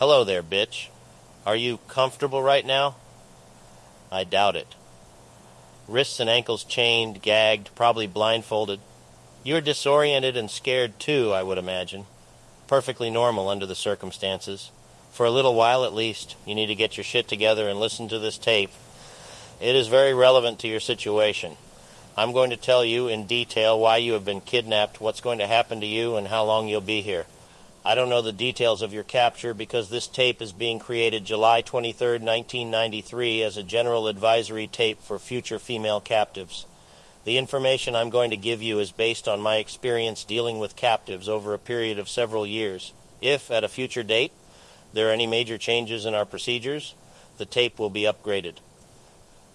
Hello there, bitch. Are you comfortable right now? I doubt it. Wrists and ankles chained, gagged, probably blindfolded. You're disoriented and scared too, I would imagine. Perfectly normal under the circumstances. For a little while at least, you need to get your shit together and listen to this tape. It is very relevant to your situation. I'm going to tell you in detail why you have been kidnapped, what's going to happen to you, and how long you'll be here. I don't know the details of your capture because this tape is being created July 23, 1993, as a general advisory tape for future female captives. The information I'm going to give you is based on my experience dealing with captives over a period of several years. If, at a future date, there are any major changes in our procedures, the tape will be upgraded.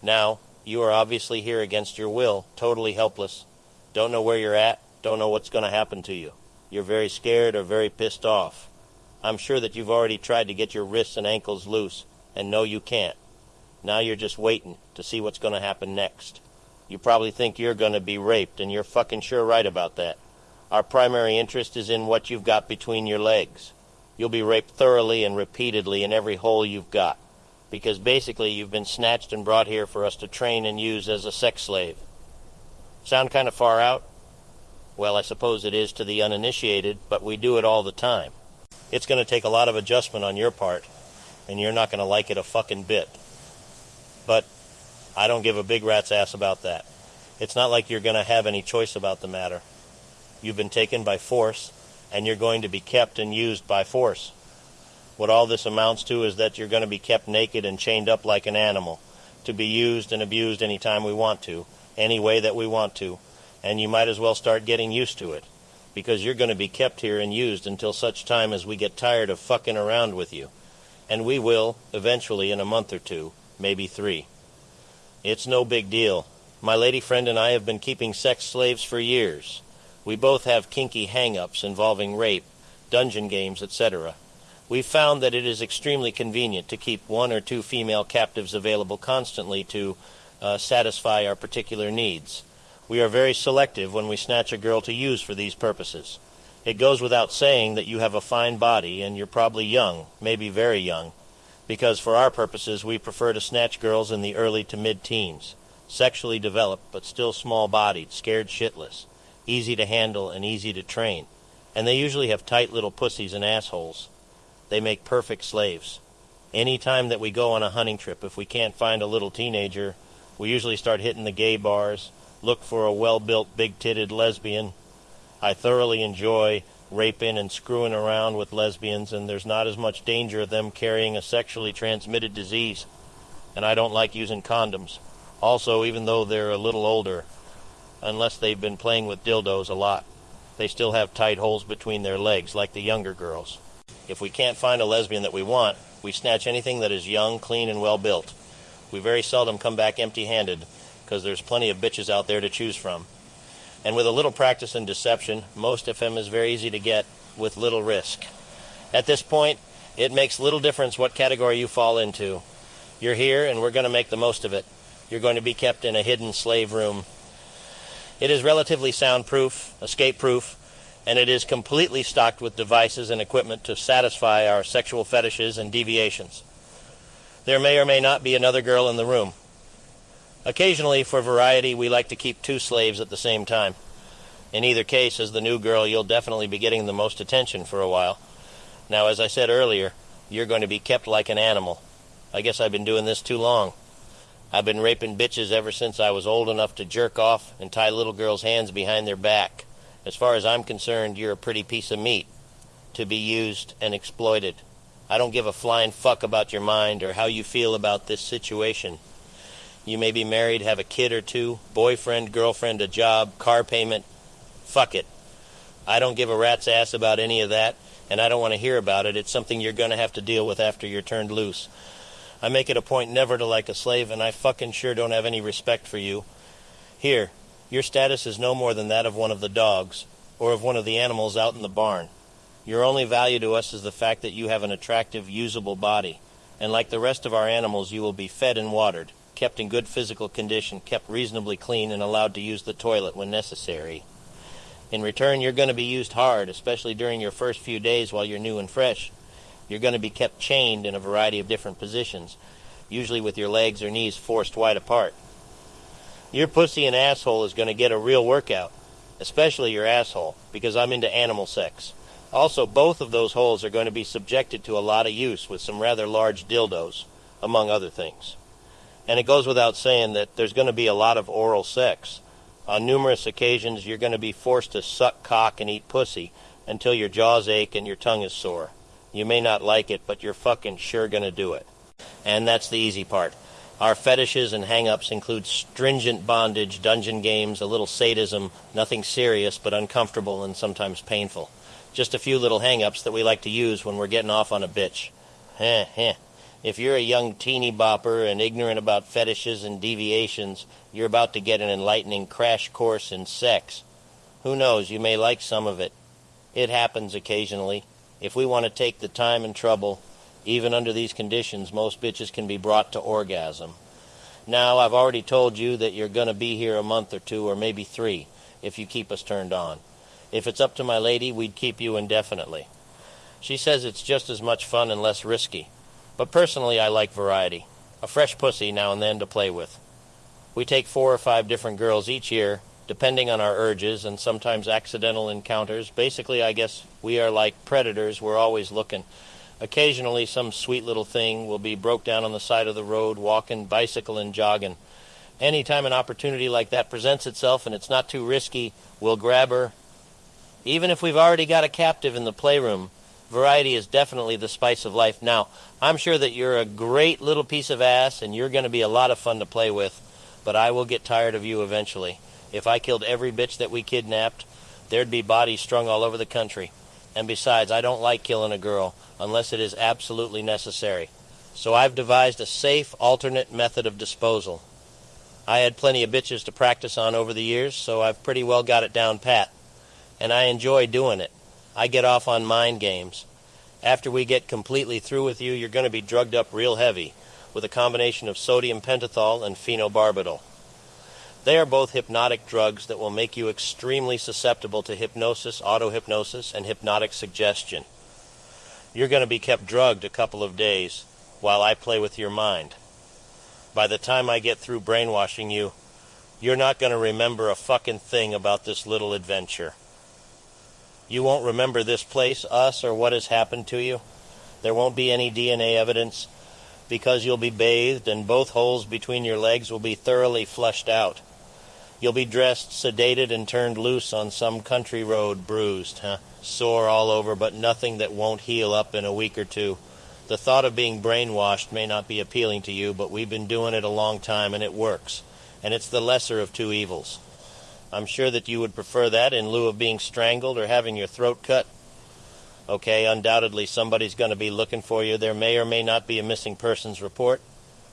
Now, you are obviously here against your will, totally helpless. Don't know where you're at, don't know what's going to happen to you. You're very scared or very pissed off. I'm sure that you've already tried to get your wrists and ankles loose, and know you can't. Now you're just waiting to see what's going to happen next. You probably think you're going to be raped, and you're fucking sure right about that. Our primary interest is in what you've got between your legs. You'll be raped thoroughly and repeatedly in every hole you've got, because basically you've been snatched and brought here for us to train and use as a sex slave. Sound kind of far out? Well, I suppose it is to the uninitiated, but we do it all the time. It's going to take a lot of adjustment on your part, and you're not going to like it a fucking bit. But I don't give a big rat's ass about that. It's not like you're going to have any choice about the matter. You've been taken by force, and you're going to be kept and used by force. What all this amounts to is that you're going to be kept naked and chained up like an animal, to be used and abused any time we want to, any way that we want to, and you might as well start getting used to it because you're going to be kept here and used until such time as we get tired of fucking around with you. And we will, eventually, in a month or two, maybe three. It's no big deal. My lady friend and I have been keeping sex slaves for years. We both have kinky hang ups involving rape, dungeon games, etc. We've found that it is extremely convenient to keep one or two female captives available constantly to uh, satisfy our particular needs. We are very selective when we snatch a girl to use for these purposes. It goes without saying that you have a fine body and you're probably young, maybe very young, because for our purposes we prefer to snatch girls in the early to mid teens, sexually developed but still small bodied, scared shitless, easy to handle and easy to train, and they usually have tight little pussies and assholes. They make perfect slaves. Any time that we go on a hunting trip, if we can't find a little teenager, we usually start hitting the gay bars look for a well built, big titted lesbian. I thoroughly enjoy raping and screwing around with lesbians, and there's not as much danger of them carrying a sexually transmitted disease. And I don't like using condoms. Also, even though they're a little older, unless they've been playing with dildos a lot, they still have tight holes between their legs, like the younger girls. If we can't find a lesbian that we want, we snatch anything that is young, clean, and well built. We very seldom come back empty handed, because there's plenty of bitches out there to choose from. And with a little practice and deception, most of them is very easy to get with little risk. At this point, it makes little difference what category you fall into. You're here, and we're going to make the most of it. You're going to be kept in a hidden slave room. It is relatively soundproof, escape proof, and it is completely stocked with devices and equipment to satisfy our sexual fetishes and deviations. There may or may not be another girl in the room. Occasionally, for variety, we like to keep two slaves at the same time. In either case, as the new girl, you'll definitely be getting the most attention for a while. Now, as I said earlier, you're going to be kept like an animal. I guess I've been doing this too long. I've been raping bitches ever since I was old enough to jerk off and tie little girls' hands behind their back. As far as I'm concerned, you're a pretty piece of meat to be used and exploited. I don't give a flying fuck about your mind or how you feel about this situation. You may be married, have a kid or two, boyfriend, girlfriend, a job, car payment. Fuck it. I don't give a rat's ass about any of that, and I don't want to hear about it. It's something you're going to have to deal with after you're turned loose. I make it a point never to like a slave, and I fucking sure don't have any respect for you. Here, your status is no more than that of one of the dogs, or of one of the animals out in the barn. Your only value to us is the fact that you have an attractive, usable body, and like the rest of our animals, you will be fed and watered kept in good physical condition, kept reasonably clean, and allowed to use the toilet when necessary. In return, you're going to be used hard, especially during your first few days while you're new and fresh. You're going to be kept chained in a variety of different positions, usually with your legs or knees forced wide apart. Your pussy and asshole is going to get a real workout, especially your asshole, because I'm into animal sex. Also, both of those holes are going to be subjected to a lot of use with some rather large dildos, among other things. And it goes without saying that there's going to be a lot of oral sex. On numerous occasions, you're going to be forced to suck cock and eat pussy until your jaws ache and your tongue is sore. You may not like it, but you're fucking sure going to do it. And that's the easy part. Our fetishes and hang-ups include stringent bondage, dungeon games, a little sadism, nothing serious but uncomfortable and sometimes painful. Just a few little hang-ups that we like to use when we're getting off on a bitch. Heh, heh. If you're a young teeny bopper and ignorant about fetishes and deviations, you're about to get an enlightening crash course in sex. Who knows, you may like some of it. It happens occasionally. If we want to take the time and trouble, even under these conditions, most bitches can be brought to orgasm. Now, I've already told you that you're going to be here a month or two, or maybe three, if you keep us turned on. If it's up to my lady, we'd keep you indefinitely. She says it's just as much fun and less risky. But personally, I like variety. A fresh pussy now and then to play with. We take four or five different girls each year, depending on our urges and sometimes accidental encounters. Basically, I guess we are like predators. We're always looking. Occasionally, some sweet little thing will be broke down on the side of the road, walking, bicycling, jogging. Anytime an opportunity like that presents itself and it's not too risky, we'll grab her. Even if we've already got a captive in the playroom, variety is definitely the spice of life. Now, I'm sure that you're a great little piece of ass and you're going to be a lot of fun to play with, but I will get tired of you eventually. If I killed every bitch that we kidnapped, there'd be bodies strung all over the country. And besides, I don't like killing a girl unless it is absolutely necessary. So I've devised a safe alternate method of disposal. I had plenty of bitches to practice on over the years, so I've pretty well got it down pat. And I enjoy doing it. I get off on mind games. After we get completely through with you, you're going to be drugged up real heavy with a combination of sodium pentothal and phenobarbital. They are both hypnotic drugs that will make you extremely susceptible to hypnosis, auto-hypnosis, and hypnotic suggestion. You're going to be kept drugged a couple of days while I play with your mind. By the time I get through brainwashing you, you're not going to remember a fucking thing about this little adventure. You won't remember this place, us, or what has happened to you. There won't be any DNA evidence because you'll be bathed and both holes between your legs will be thoroughly flushed out. You'll be dressed, sedated, and turned loose on some country road, bruised, huh? Sore all over, but nothing that won't heal up in a week or two. The thought of being brainwashed may not be appealing to you, but we've been doing it a long time and it works. And it's the lesser of two evils. I'm sure that you would prefer that in lieu of being strangled or having your throat cut. Okay, undoubtedly somebody's going to be looking for you. There may or may not be a missing persons report,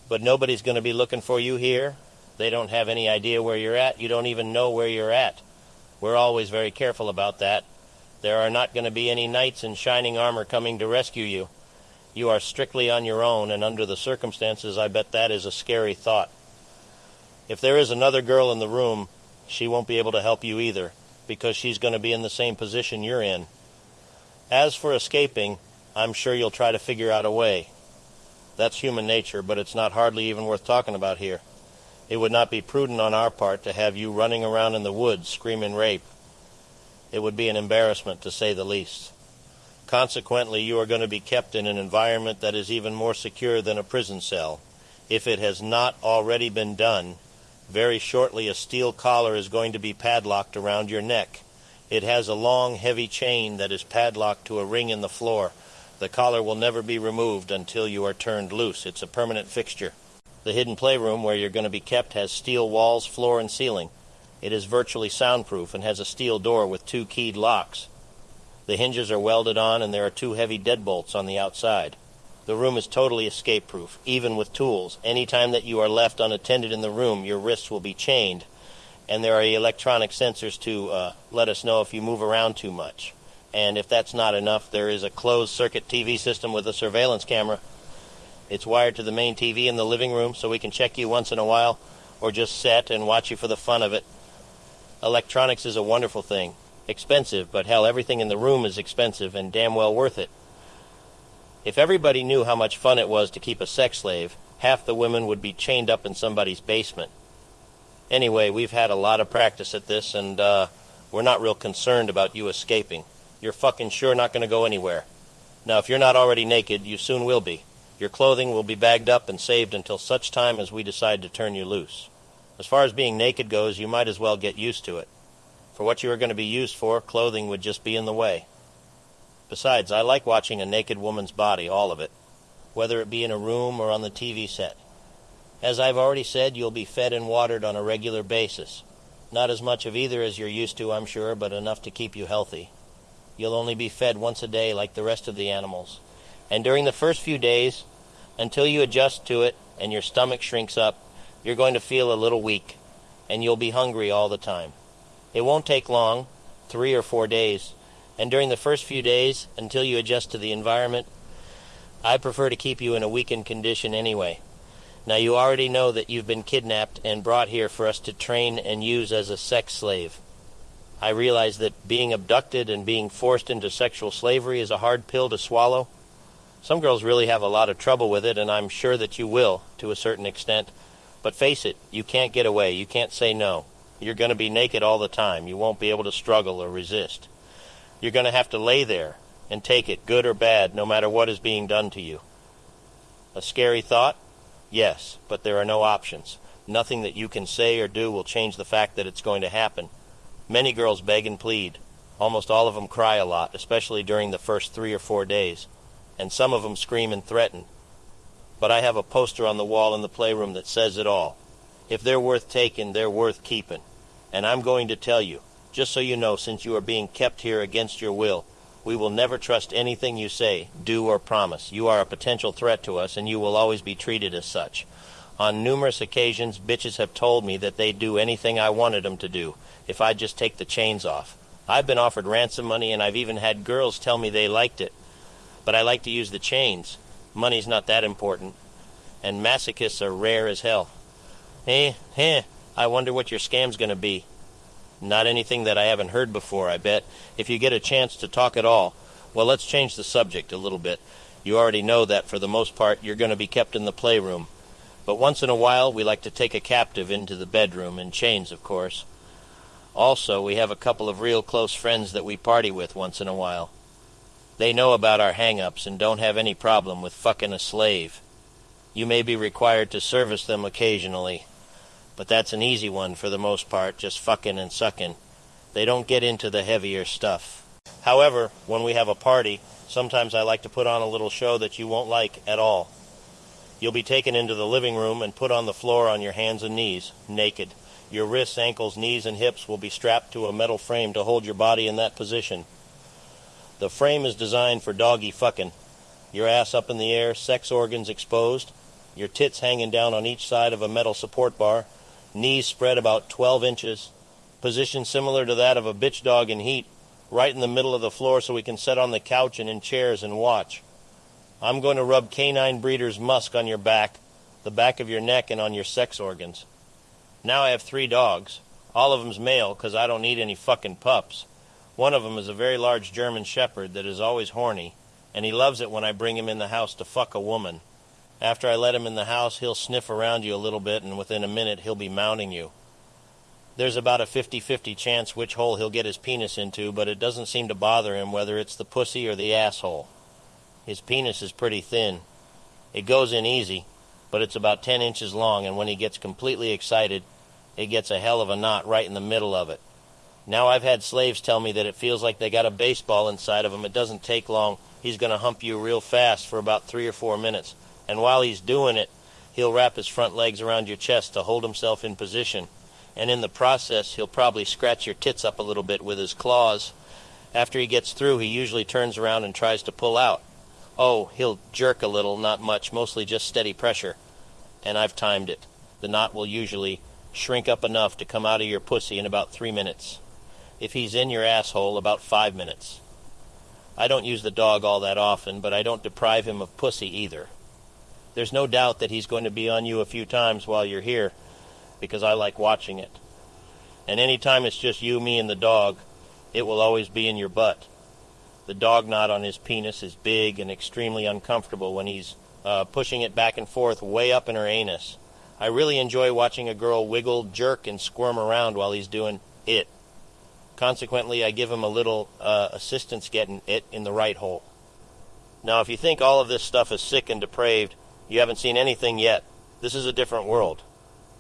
but nobody's going to be looking for you here. They don't have any idea where you're at. You don't even know where you're at. We're always very careful about that. There are not going to be any knights in shining armor coming to rescue you. You are strictly on your own, and under the circumstances, I bet that is a scary thought. If there is another girl in the room, she won't be able to help you either, because she's going to be in the same position you're in. As for escaping, I'm sure you'll try to figure out a way. That's human nature, but it's not hardly even worth talking about here. It would not be prudent on our part to have you running around in the woods screaming rape. It would be an embarrassment, to say the least. Consequently, you are going to be kept in an environment that is even more secure than a prison cell. If it has not already been done, very shortly, a steel collar is going to be padlocked around your neck. It has a long, heavy chain that is padlocked to a ring in the floor. The collar will never be removed until you are turned loose. It's a permanent fixture. The hidden playroom where you're going to be kept has steel walls, floor, and ceiling. It is virtually soundproof and has a steel door with two keyed locks. The hinges are welded on and there are two heavy deadbolts on the outside. The room is totally escape proof, even with tools. Any time that you are left unattended in the room, your wrists will be chained, and there are electronic sensors to uh, let us know if you move around too much. And if that's not enough, there is a closed circuit TV system with a surveillance camera. It's wired to the main TV in the living room so we can check you once in a while or just set and watch you for the fun of it. Electronics is a wonderful thing. Expensive, but hell, everything in the room is expensive and damn well worth it. If everybody knew how much fun it was to keep a sex slave, half the women would be chained up in somebody's basement. Anyway, we've had a lot of practice at this, and uh, we're not real concerned about you escaping. You're fucking sure not going to go anywhere. Now, if you're not already naked, you soon will be. Your clothing will be bagged up and saved until such time as we decide to turn you loose. As far as being naked goes, you might as well get used to it. For what you are going to be used for, clothing would just be in the way. Besides, I like watching a naked woman's body, all of it, whether it be in a room or on the TV set. As I've already said, you'll be fed and watered on a regular basis. Not as much of either as you're used to, I'm sure, but enough to keep you healthy. You'll only be fed once a day like the rest of the animals. And during the first few days, until you adjust to it and your stomach shrinks up, you're going to feel a little weak, and you'll be hungry all the time. It won't take long, three or four days, and during the first few days, until you adjust to the environment, I prefer to keep you in a weakened condition anyway. Now, you already know that you've been kidnapped and brought here for us to train and use as a sex slave. I realize that being abducted and being forced into sexual slavery is a hard pill to swallow. Some girls really have a lot of trouble with it, and I'm sure that you will, to a certain extent. But face it, you can't get away. You can't say no. You're going to be naked all the time. You won't be able to struggle or resist. You're going to have to lay there and take it, good or bad, no matter what is being done to you. A scary thought? Yes, but there are no options. Nothing that you can say or do will change the fact that it's going to happen. Many girls beg and plead. Almost all of them cry a lot, especially during the first three or four days. And some of them scream and threaten. But I have a poster on the wall in the playroom that says it all. If they're worth taking, they're worth keeping. And I'm going to tell you, just so you know, since you are being kept here against your will, we will never trust anything you say, do, or promise. You are a potential threat to us, and you will always be treated as such. On numerous occasions, bitches have told me that they'd do anything I wanted them to do if I'd just take the chains off. I've been offered ransom money, and I've even had girls tell me they liked it. But I like to use the chains. Money's not that important. And masochists are rare as hell. Eh, eh, I wonder what your scam's going to be. Not anything that I haven't heard before, I bet. If you get a chance to talk at all, well, let's change the subject a little bit. You already know that for the most part you're going to be kept in the playroom. But once in a while we like to take a captive into the bedroom, in chains, of course. Also, we have a couple of real close friends that we party with once in a while. They know about our hang-ups and don't have any problem with fucking a slave. You may be required to service them occasionally, but that's an easy one for the most part, just fucking and sucking. They don't get into the heavier stuff. However, when we have a party, sometimes I like to put on a little show that you won't like at all. You'll be taken into the living room and put on the floor on your hands and knees, naked. Your wrists, ankles, knees, and hips will be strapped to a metal frame to hold your body in that position. The frame is designed for doggy fucking. Your ass up in the air, sex organs exposed, your tits hanging down on each side of a metal support bar, knees spread about 12 inches, position similar to that of a bitch dog in heat, right in the middle of the floor so we can sit on the couch and in chairs and watch. I'm going to rub canine breeder's musk on your back, the back of your neck, and on your sex organs. Now I have three dogs. All of them's male, 'cause I don't need any fucking pups. One of 'em is a very large German shepherd that is always horny, and he loves it when I bring him in the house to fuck a woman. After I let him in the house, he'll sniff around you a little bit, and within a minute he'll be mounting you. There's about a 50-50 chance which hole he'll get his penis into, but it doesn't seem to bother him whether it's the pussy or the asshole. His penis is pretty thin. It goes in easy, but it's about 10 inches long, and when he gets completely excited, it gets a hell of a knot right in the middle of it. Now I've had slaves tell me that it feels like they got a baseball inside of him. It doesn't take long. He's going to hump you real fast for about three or four minutes and while he's doing it, he'll wrap his front legs around your chest to hold himself in position. And in the process, he'll probably scratch your tits up a little bit with his claws. After he gets through, he usually turns around and tries to pull out. Oh, he'll jerk a little, not much, mostly just steady pressure. And I've timed it. The knot will usually shrink up enough to come out of your pussy in about three minutes. If he's in your asshole, about five minutes. I don't use the dog all that often, but I don't deprive him of pussy either there's no doubt that he's going to be on you a few times while you're here because I like watching it. And any time it's just you, me, and the dog, it will always be in your butt. The dog knot on his penis is big and extremely uncomfortable when he's uh, pushing it back and forth way up in her anus. I really enjoy watching a girl wiggle, jerk, and squirm around while he's doing it. Consequently, I give him a little uh, assistance getting it in the right hole. Now, if you think all of this stuff is sick and depraved, you haven't seen anything yet. This is a different world.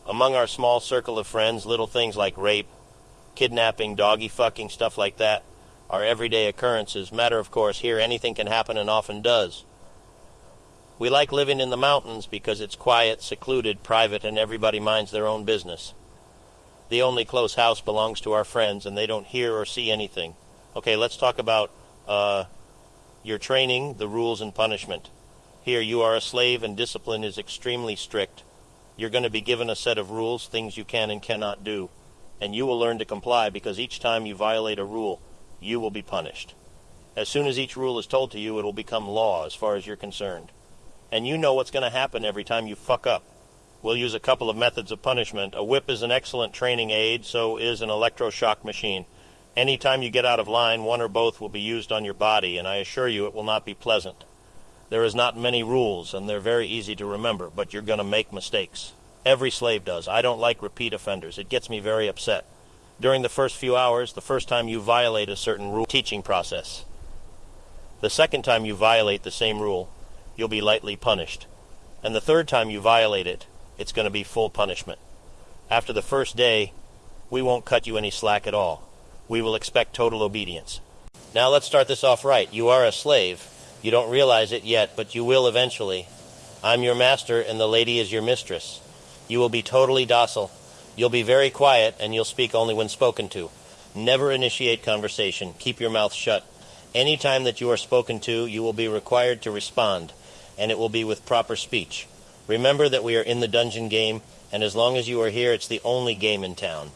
Among our small circle of friends, little things like rape, kidnapping, doggy fucking, stuff like that are everyday occurrences. Matter of course, here anything can happen and often does. We like living in the mountains because it's quiet, secluded, private, and everybody minds their own business. The only close house belongs to our friends, and they don't hear or see anything. Okay, let's talk about uh, your training, the rules, and punishment. Here, you are a slave, and discipline is extremely strict. You're going to be given a set of rules, things you can and cannot do, and you will learn to comply because each time you violate a rule, you will be punished. As soon as each rule is told to you, it will become law as far as you're concerned and you know what's going to happen every time you fuck up. We'll use a couple of methods of punishment. A whip is an excellent training aid, so is an electroshock machine. Any time you get out of line, one or both will be used on your body, and I assure you it will not be pleasant. There is not many rules, and they're very easy to remember, but you're going to make mistakes. Every slave does. I don't like repeat offenders. It gets me very upset. During the first few hours, the first time you violate a certain rule, teaching process. The second time you violate the same rule, you'll be lightly punished. And the third time you violate it, it's going to be full punishment. After the first day, we won't cut you any slack at all. We will expect total obedience. Now let's start this off right. You are a slave. You don't realize it yet, but you will eventually. I'm your master, and the lady is your mistress. You will be totally docile. You'll be very quiet, and you'll speak only when spoken to. Never initiate conversation. Keep your mouth shut. Any time that you are spoken to, you will be required to respond and it will be with proper speech. Remember that we are in the dungeon game, and as long as you are here, it's the only game in town.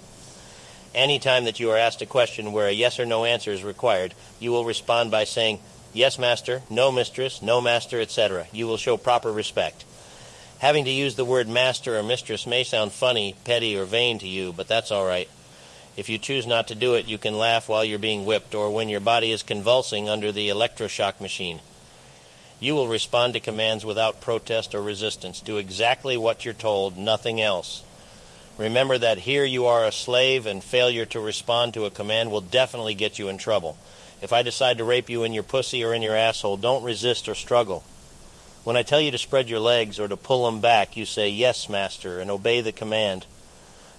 Any time that you are asked a question where a yes or no answer is required, you will respond by saying, Yes, master, no, mistress, no, master, etc. You will show proper respect. Having to use the word master or mistress may sound funny, petty, or vain to you, but that's all right. If you choose not to do it, you can laugh while you're being whipped or when your body is convulsing under the electroshock machine. You will respond to commands without protest or resistance. Do exactly what you're told, nothing else. Remember that here you are a slave, and failure to respond to a command will definitely get you in trouble. If I decide to rape you in your pussy or in your asshole, don't resist or struggle. When I tell you to spread your legs or to pull them back, you say, Yes, master, and obey the command.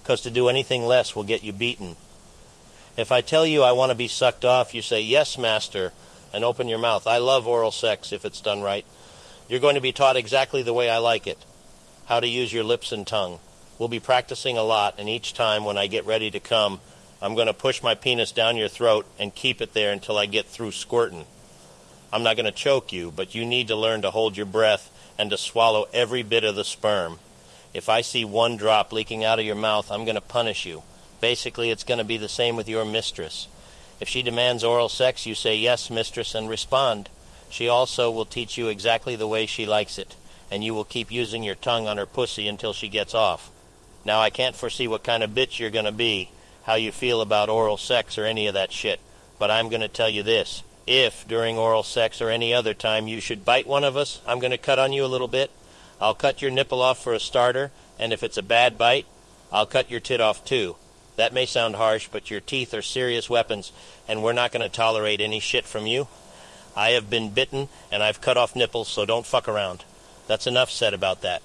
Because to do anything less will get you beaten. If I tell you I want to be sucked off, you say, Yes, master, and open your mouth. I love oral sex if it's done right. You're going to be taught exactly the way I like it how to use your lips and tongue. We'll be practicing a lot, and each time when I get ready to come, I'm going to push my penis down your throat and keep it there until I get through squirting. I'm not going to choke you, but you need to learn to hold your breath and to swallow every bit of the sperm. If I see one drop leaking out of your mouth, I'm going to punish you. Basically, it's going to be the same with your mistress. If she demands oral sex, you say, Yes, mistress, and respond. She also will teach you exactly the way she likes it, and you will keep using your tongue on her pussy until she gets off. Now, I can't foresee what kind of bitch you're going to be, how you feel about oral sex or any of that shit, but I'm going to tell you this. If, during oral sex or any other time, you should bite one of us, I'm going to cut on you a little bit. I'll cut your nipple off for a starter, and if it's a bad bite, I'll cut your tit off too. That may sound harsh, but your teeth are serious weapons, and we're not going to tolerate any shit from you. I have been bitten, and I've cut off nipples, so don't fuck around. That's enough said about that.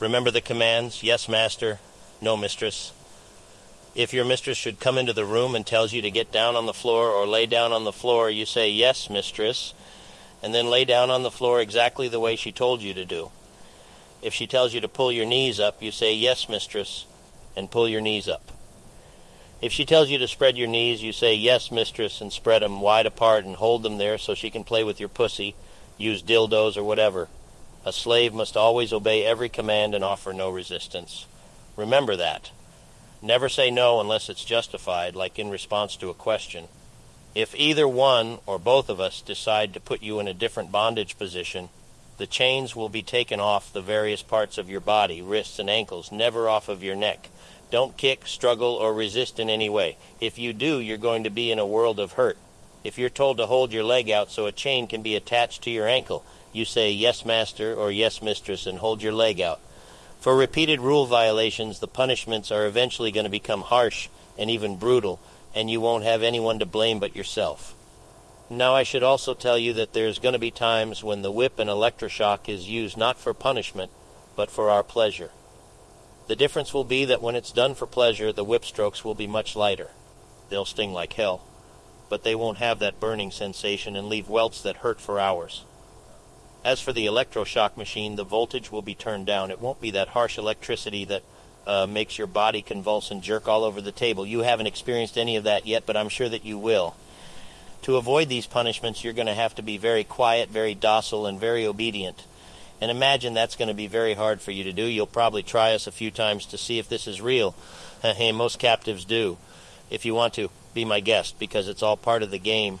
Remember the commands yes, master, no, mistress. If your mistress should come into the room and tells you to get down on the floor or lay down on the floor, you say yes, mistress, and then lay down on the floor exactly the way she told you to do. If she tells you to pull your knees up, you say yes, mistress, and pull your knees up. If she tells you to spread your knees, you say, Yes, mistress, and spread spread 'em wide apart and hold them there so she can play with your pussy, use dildos or whatever. A slave must always obey every command and offer no resistance. Remember that. Never say no unless it's justified, like in response to a question. If either one or both of us decide to put you in a different bondage position, the chains will be taken off the various parts of your body, wrists and ankles, never off of your neck. Don't kick, struggle, or resist in any way. If you do, you're going to be in a world of hurt. If you're told to hold your leg out so a chain can be attached to your ankle, you say yes, master, or yes, mistress, and hold your leg out. For repeated rule violations, the punishments are eventually going to become harsh and even brutal, and you won't have anyone to blame but yourself. Now, I should also tell you that there's going to be times when the whip and electroshock is used not for punishment, but for our pleasure. The difference will be that when it's done for pleasure, the whip strokes will be much lighter. They'll sting like hell, but they won't have that burning sensation and leave welts that hurt for hours. As for the electroshock machine, the voltage will be turned down. It won't be that harsh electricity that uh, makes your body convulse and jerk all over the table. You haven't experienced any of that yet, but I'm sure that you will. To avoid these punishments, you're going to have to be very quiet, very docile, and very obedient. And imagine that's going to be very hard for you to do. You'll probably try us a few times to see if this is real. hey, most captives do. If you want to, be my guest because it's all part of the game